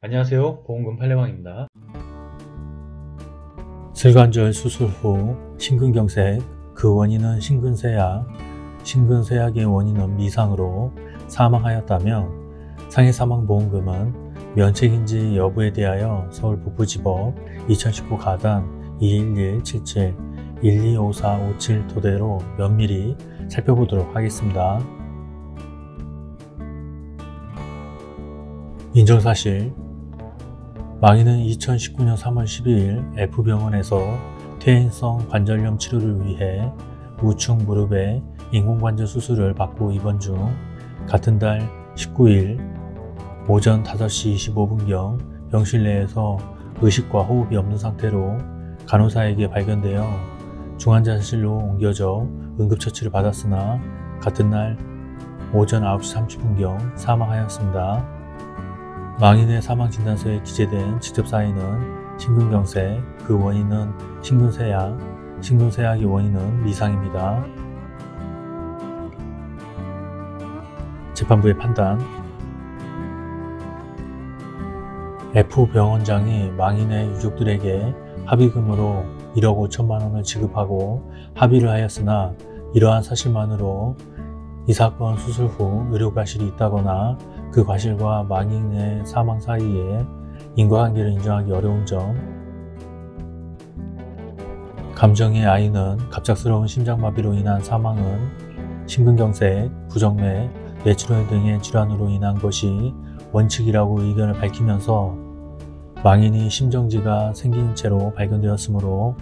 안녕하세요 보험금 팔례방입니다 슬관절 수술 후 심근경색 그 원인은 심근쇠약 심근쇠약의 원인은 미상으로 사망하였다며 상해사망보험금은 면책인지 여부에 대하여 서울북부지법 2019 가단 21177 125457 토대로 면밀히 살펴보도록 하겠습니다. 인정사실 망인은 2019년 3월 12일 F병원에서 퇴행성 관절염 치료를 위해 우측 무릎에 인공관절 수술을 받고 입원 중 같은 달 19일 오전 5시 25분경 병실 내에서 의식과 호흡이 없는 상태로 간호사에게 발견되어 중환자실로 옮겨져 응급처치를 받았으나 같은 날 오전 9시 30분경 사망하였습니다. 망인의 사망진단서에 기재된 직접 사인은 심근경색, 그 원인은 심근쇠약, 심근쇠약의 원인은 미상입니다. 재판부의 판단 F병원장이 망인의 유족들에게 합의금으로 1억 5천만 원을 지급하고 합의를 하였으나 이러한 사실만으로 이 사건 수술 후 의료과실이 있다거나 그 과실과 망인의 사망 사이에 인과관계를 인정하기 어려운 점. 감정의 아이는 갑작스러운 심장마비로 인한 사망은 심근경색, 부정맥, 뇌출혈 등의 질환으로 인한 것이 원칙이라고 의견을 밝히면서 망인이 심정지가 생긴 채로 발견되었으므로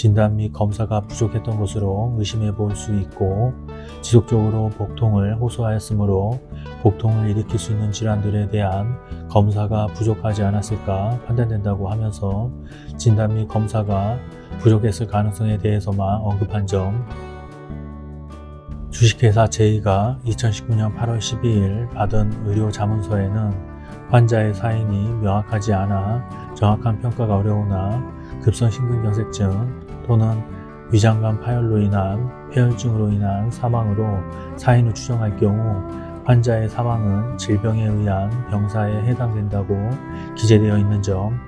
진단 및 검사가 부족했던 것으로 의심해 볼 수 있고 지속적으로 복통을 호소하였으므로 복통을 일으킬 수 있는 질환들에 대한 검사가 부족하지 않았을까 판단된다고 하면서 진단 및 검사가 부족했을 가능성에 대해서만 언급한 점. 주식회사 제이가 2019년 8월 12일 받은 의료 자문서에는 환자의 사인이 명확하지 않아 정확한 평가가 어려우나 급성심근경색증 또는 위장관 파열로 인한 폐혈증으로 인한 사망으로 사인을 추정할 경우 환자의 사망은 질병에 의한 병사에 해당된다고 기재되어 있는 점.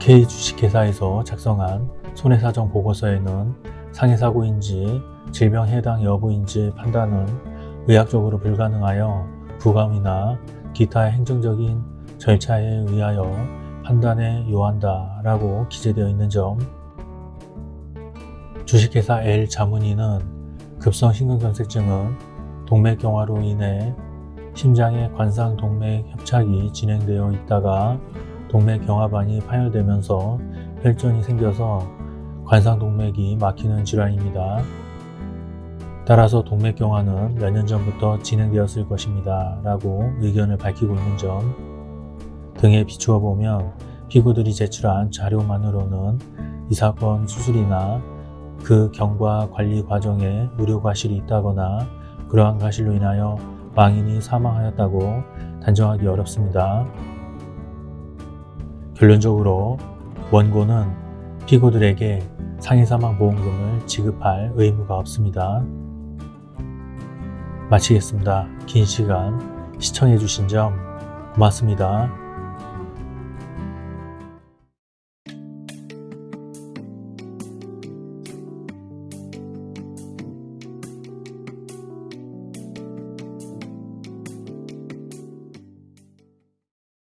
K주식회사에서 작성한 손해사정 보고서에는 상해사고인지 질병 해당 여부인지 판단은 의학적으로 불가능하여 부감이나 기타 행정적인 절차에 의하여 판단에 요한다 라고 기재되어 있는 점 주식회사 L 자문인은 급성심근경색증은 동맥경화로 인해 심장의 관상동맥 협착이 진행되어 있다가 동맥경화반이 파열되면서 혈전이 생겨서 관상동맥이 막히는 질환입니다. 따라서 동맥경화는 몇 년 전부터 진행되었을 것입니다. 라고 의견을 밝히고 있는 점 등에 비추어 보면 피고들이 제출한 자료만으로는 이 사건 수술이나 그 경과 관리 과정에 의료 과실이 있다거나 그러한 과실로 인하여 망인이 사망하였다고 단정하기 어렵습니다. 결론적으로 원고는 피고들에게 상해사망보험금을 지급할 의무가 없습니다. 마치겠습니다. 긴 시간 시청해주신 점 고맙습니다.